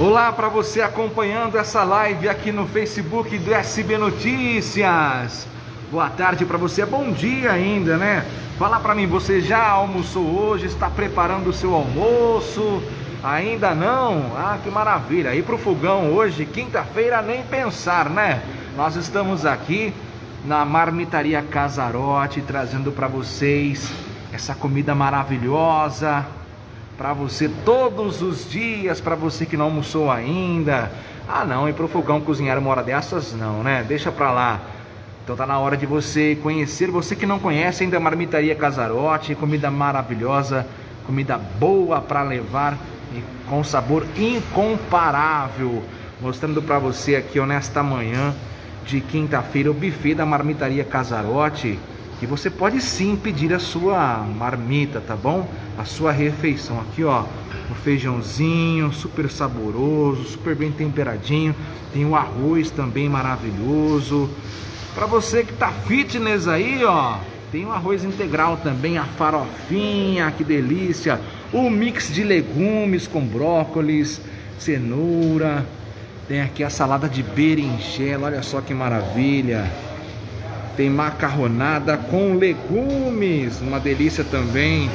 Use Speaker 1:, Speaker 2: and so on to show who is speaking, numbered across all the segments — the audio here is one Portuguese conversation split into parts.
Speaker 1: Olá para você acompanhando essa live aqui no Facebook do SB Notícias. Boa tarde para você, bom dia ainda, né? Fala para mim, você já almoçou hoje? Está preparando o seu almoço? Ainda não? Ah, que maravilha! E pro fogão hoje, quinta-feira, nem pensar, né? Nós estamos aqui na Marmitaria Casarote trazendo para vocês essa comida maravilhosa, para você todos os dias, para você que não almoçou ainda. Ah, não, e pro fogão cozinhar uma hora dessas não, né? Deixa para lá. Então tá na hora de você conhecer, você que não conhece ainda a Marmitaria Casarote, comida maravilhosa, comida boa para levar e com sabor incomparável. Mostrando para você aqui ó, nesta manhã de quinta-feira o buffet da Marmitaria Casarote e você pode sim pedir a sua marmita, tá bom? A sua refeição. Aqui, ó, o feijãozinho super saboroso, super bem temperadinho. Tem o arroz também maravilhoso. Para você que tá fitness aí, ó, tem o arroz integral também, a farofinha, que delícia. O mix de legumes com brócolis, cenoura. Tem aqui a salada de berinjela, olha só que maravilha. Tem macarronada com legumes, uma delícia também.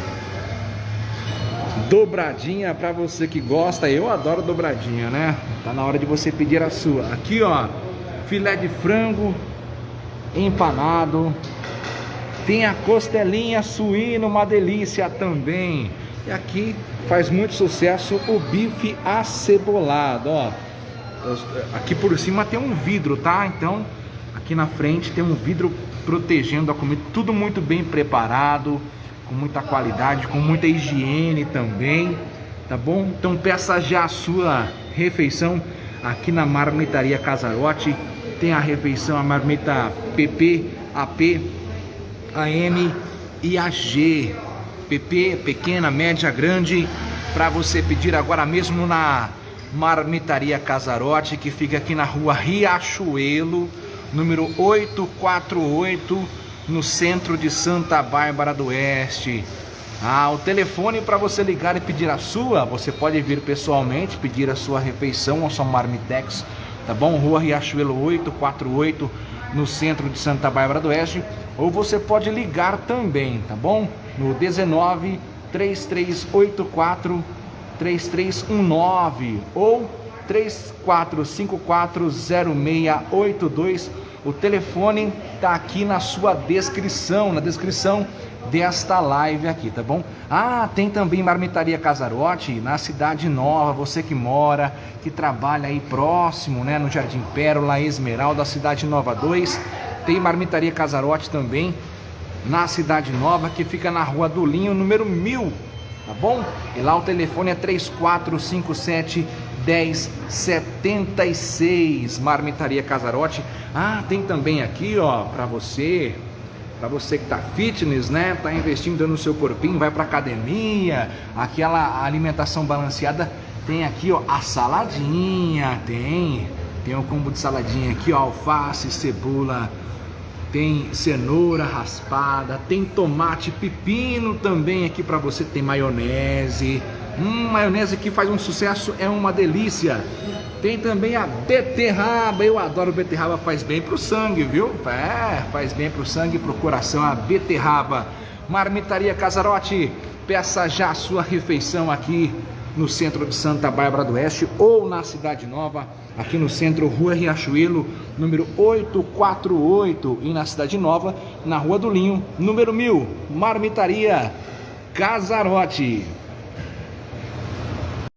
Speaker 1: Dobradinha para você que gosta, eu adoro dobradinha, né? Tá na hora de você pedir a sua. Aqui, ó, filé de frango empanado. Tem a costelinha suína, uma delícia também. E aqui faz muito sucesso o bife acebolado, ó. Aqui por cima tem um vidro, tá? Então Aqui na frente tem um vidro protegendo a comida, tudo muito bem preparado, com muita qualidade, com muita higiene também, tá bom? Então peça já a sua refeição aqui na Marmitaria Casarote. Tem a refeição, a marmita PP, AP, AM e AG. PP, pequena, média, grande, para você pedir agora mesmo na Marmitaria Casarote, que fica aqui na rua Riachuelo, número 848, no centro de Santa Bárbara do Oeste. Ah, o telefone para você ligar e pedir a sua, você pode vir pessoalmente, pedir a sua refeição ou sua marmitex, tá bom? Rua Riachuelo 848, no centro de Santa Bárbara do Oeste, ou você pode ligar também, tá bom? No 19 3384 3319 ou 34540682. O telefone tá aqui na sua descrição, na descrição desta live aqui, tá bom? Ah, tem também Marmitaria Casarote na Cidade Nova, você que mora, que trabalha aí próximo, né, no Jardim Pérola, Esmeralda, Cidade Nova 2. Tem Marmitaria Casarote também na Cidade Nova, que fica na Rua do Linho, número 1000, tá bom? E lá o telefone é 3457 1076 Marmitaria Casarote. Ah, tem também aqui, ó, para você, para você que tá fitness, né? Tá investindo no seu corpinho, vai para academia, aquela alimentação balanceada, tem aqui, ó, a saladinha, tem, tem o combo de saladinha aqui, ó, alface, cebola, tem cenoura raspada, tem tomate, pepino também aqui para você, tem maionese, Hum, maionese que faz um sucesso, é uma delícia. Tem também a beterraba, eu adoro beterraba, faz bem pro sangue, viu? É, faz bem pro sangue e pro coração a beterraba. Marmitaria Casarote, peça já a sua refeição aqui no centro de Santa Bárbara do Oeste ou na Cidade Nova, aqui no centro, Rua Riachuelo, número 848 e na Cidade Nova, na Rua do Linho, número 1000, Marmitaria Casarote.